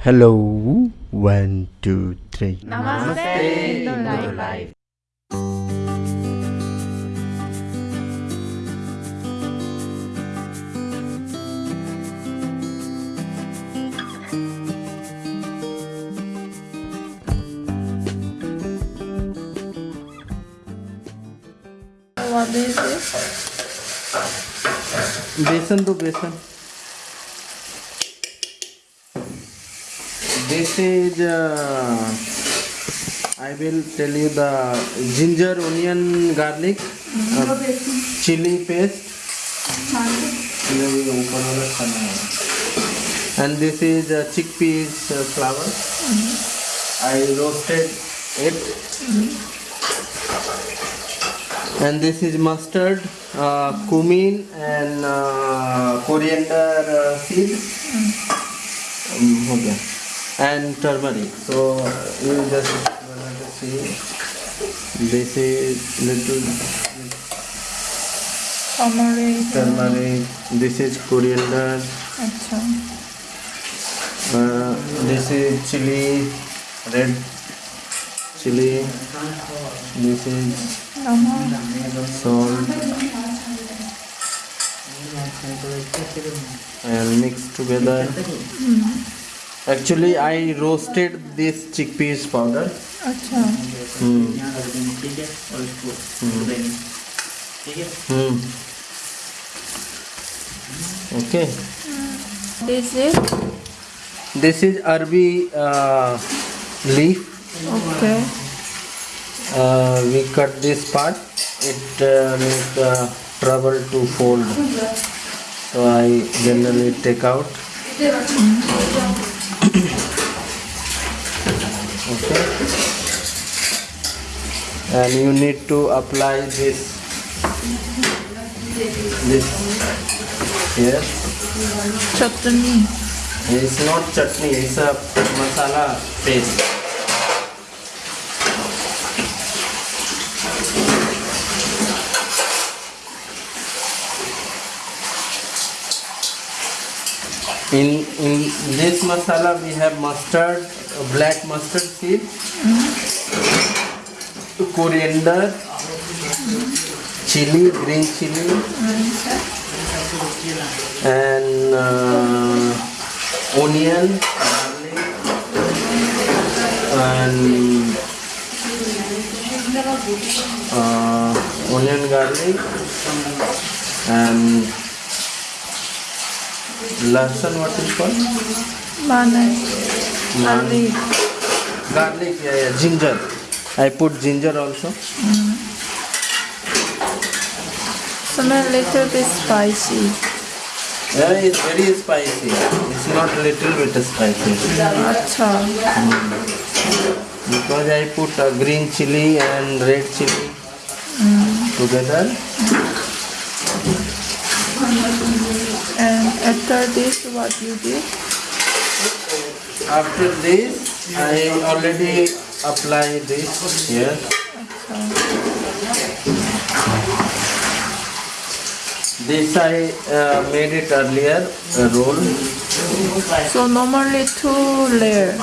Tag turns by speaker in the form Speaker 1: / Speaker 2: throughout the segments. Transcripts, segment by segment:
Speaker 1: Hello, one, two, three.
Speaker 2: Namaste, Indo Life. What is this?
Speaker 1: बेसन दो बेसन this is uh, I will tell you the ginger onion garlic uh, chili paste and this is uh, chickpeas uh, flour mm -hmm. I roasted it mm -hmm. and this is mustard uh, cumin and uh, coriander uh, seeds mm -hmm. um, okay. and turmeric. So you just want see this is little
Speaker 2: turmeric.
Speaker 1: Turmeric. This is coriander.
Speaker 2: अच्छा.
Speaker 1: Uh, this is chili, red chili. This is salt. And mix together. Mm -hmm. Actually I roasted this piece powder
Speaker 2: अच्छा
Speaker 1: हम्म ठीक है और इसको ठीक है हम्म okay
Speaker 2: this is
Speaker 1: this is arbi leaf
Speaker 2: okay
Speaker 1: we cut this part it uh, need uh, trouble to fold so I generally take out hmm. okay and you need to apply this this yes
Speaker 2: chutney
Speaker 1: it's not chutney it's a masala paste in in this masala we have mustard black mustard seed mm -hmm. coriander mm -hmm. chili green chili mm -hmm. and uh, onion and uh, onion garlic and lahsun what is called
Speaker 2: garlic
Speaker 1: garlic yeah yeah ginger I put ginger also
Speaker 2: smell little bit spicy
Speaker 1: yeah is very spicy it's not little bit spicy
Speaker 2: अच्छा
Speaker 1: because I put a green chilli and red chilli together
Speaker 2: After this, what you did?
Speaker 1: After this, I already apply this here. Okay. This I uh, made it earlier, roll.
Speaker 2: So normally two layer?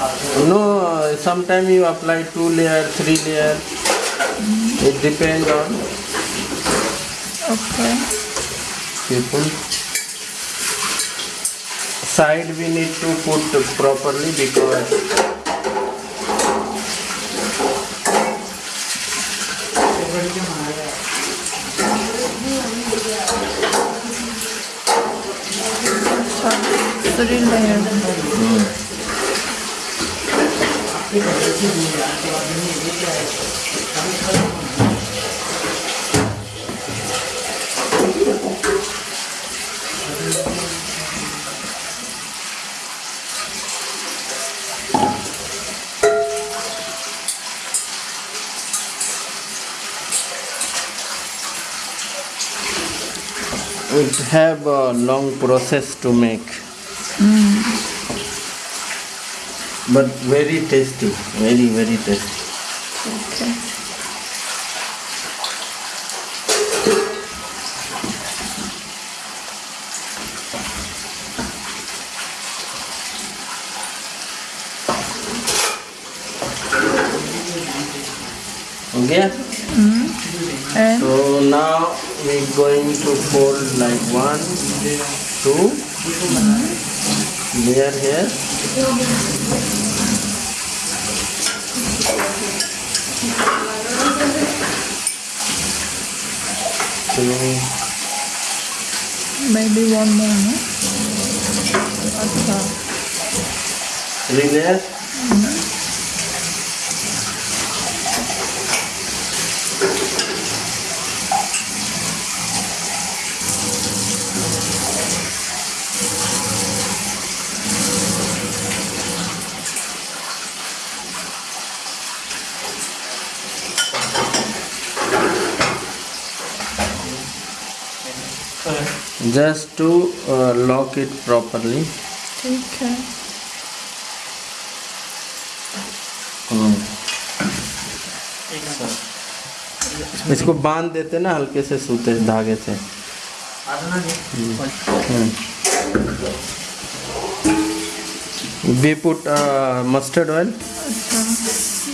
Speaker 1: No, sometimes you apply two layer, three layer. Mm. It depends on
Speaker 2: okay.
Speaker 1: people. side we need to put properly because hmm. have a long process to make mm. but very tasty very very tasty
Speaker 2: okay
Speaker 1: Okay we're going to fold like one, two, Near here. Two.
Speaker 2: Maybe one more, no? Acha.
Speaker 1: Three Mm -hmm. Just to lock it properly
Speaker 2: ठीक है
Speaker 1: इसको बांध देते ना हल्के से सूते धागे से we put mustard
Speaker 2: oil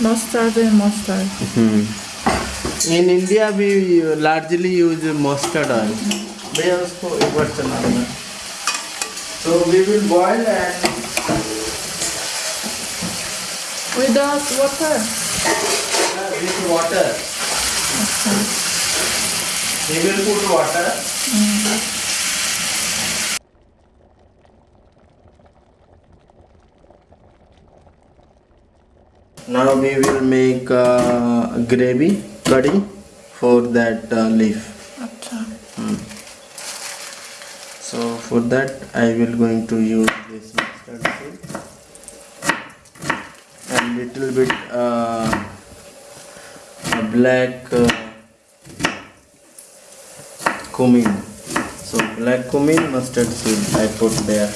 Speaker 2: mustard mustard
Speaker 1: in India we largely use mustard oil भैया उसको एक बार चला देना so we will boil and
Speaker 2: with water
Speaker 1: with
Speaker 2: water
Speaker 1: we will put water Now we will make uh, gravy curry for that uh, leaf. for that I will going to use this mustard seed and little bit uh, black uh, cumin so black cumin mustard seed I put there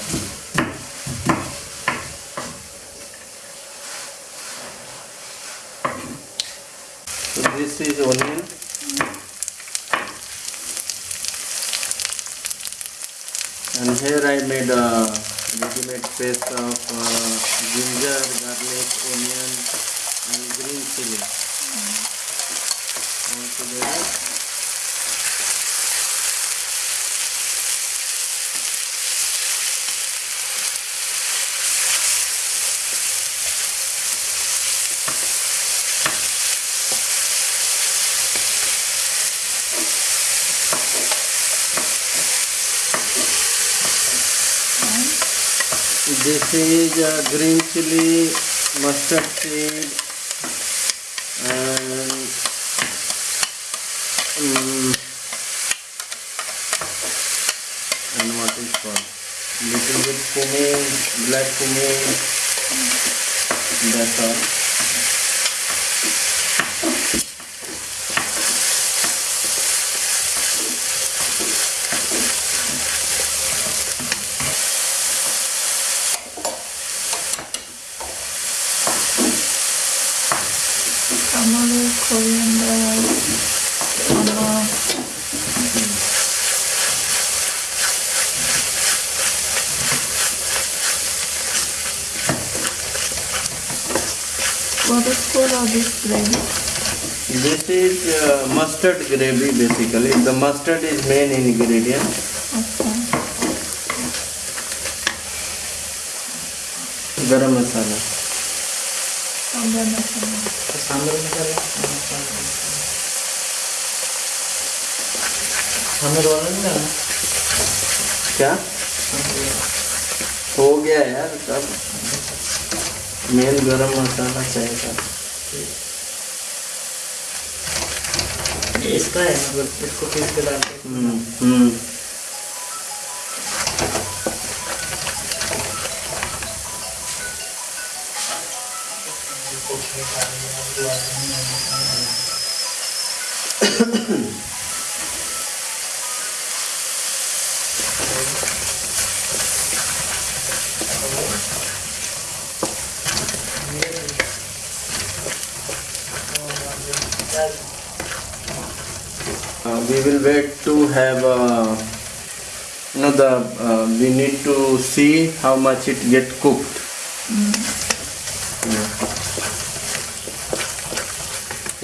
Speaker 1: made a ready-made paste of uh, ginger, garlic, onion and green chili. Mm -hmm. All together. sage, green chili, mustard seed, mm, and what is called little bit cumin, black cumin. That's all.
Speaker 2: color of this gravy?
Speaker 1: This is uh, mustard gravy basically. The mustard is main ingredient.
Speaker 2: Okay.
Speaker 1: Garam
Speaker 2: गरम मसाला
Speaker 3: सांबर मसाला सांबर मसाला सांबर वाला
Speaker 1: क्या हो गया यार सब main गरम मसाला चाहिए
Speaker 3: था इसका है मतलब इसको पीस के डाल
Speaker 1: हम्म Mm-hmm. we will wait to have uh, you know the uh, we need to see how much it get cooked. Yeah.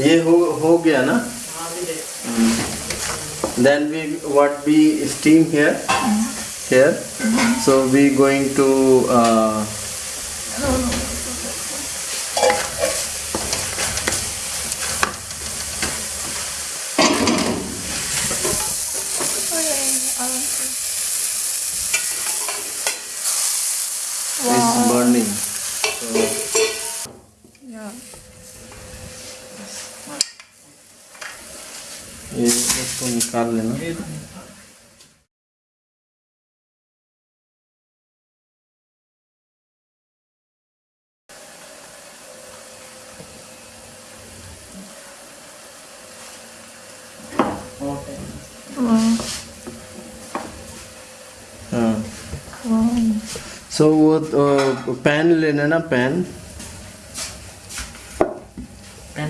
Speaker 1: ये हो हो गया ना
Speaker 3: हाँ भी देख
Speaker 1: then we what we steam here here so we going to uh, ये इसको निकाल लेना
Speaker 3: सो हाँ।
Speaker 1: so, वो पेन लेना ना पेन
Speaker 3: पैन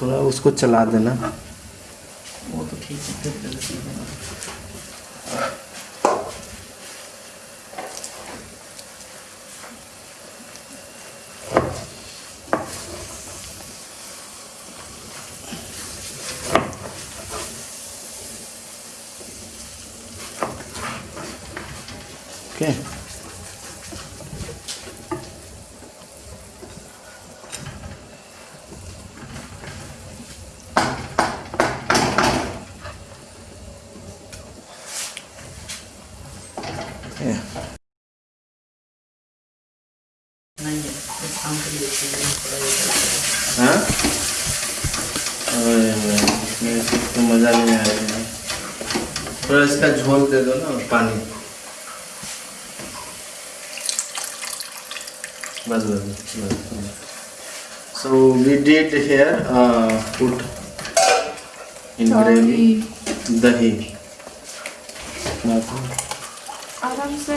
Speaker 3: थोड़ा
Speaker 1: उसको चला देना
Speaker 3: वो तो ठीक है
Speaker 1: बस बस बस so we did here uh, put in
Speaker 2: gravy
Speaker 1: dahi
Speaker 2: आराम से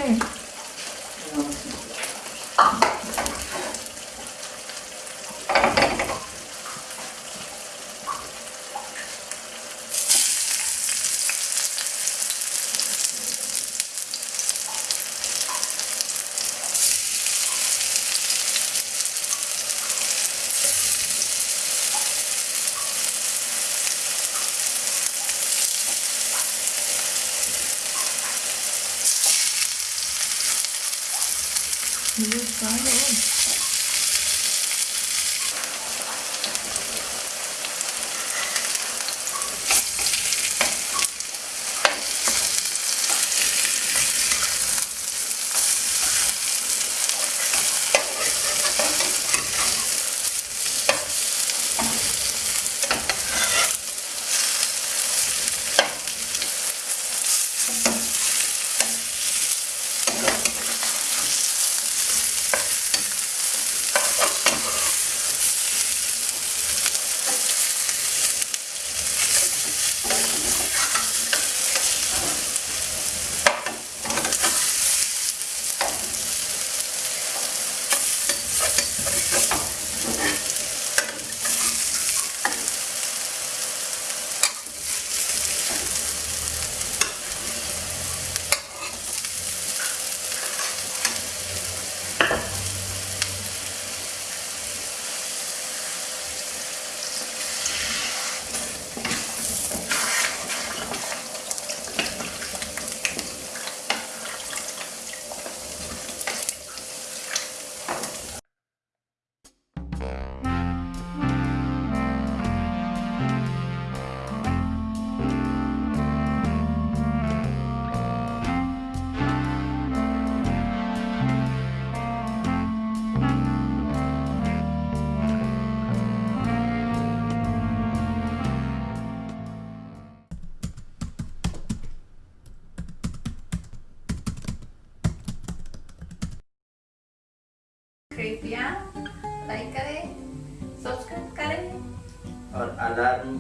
Speaker 1: अलार्म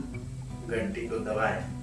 Speaker 1: घंटी को दबाएं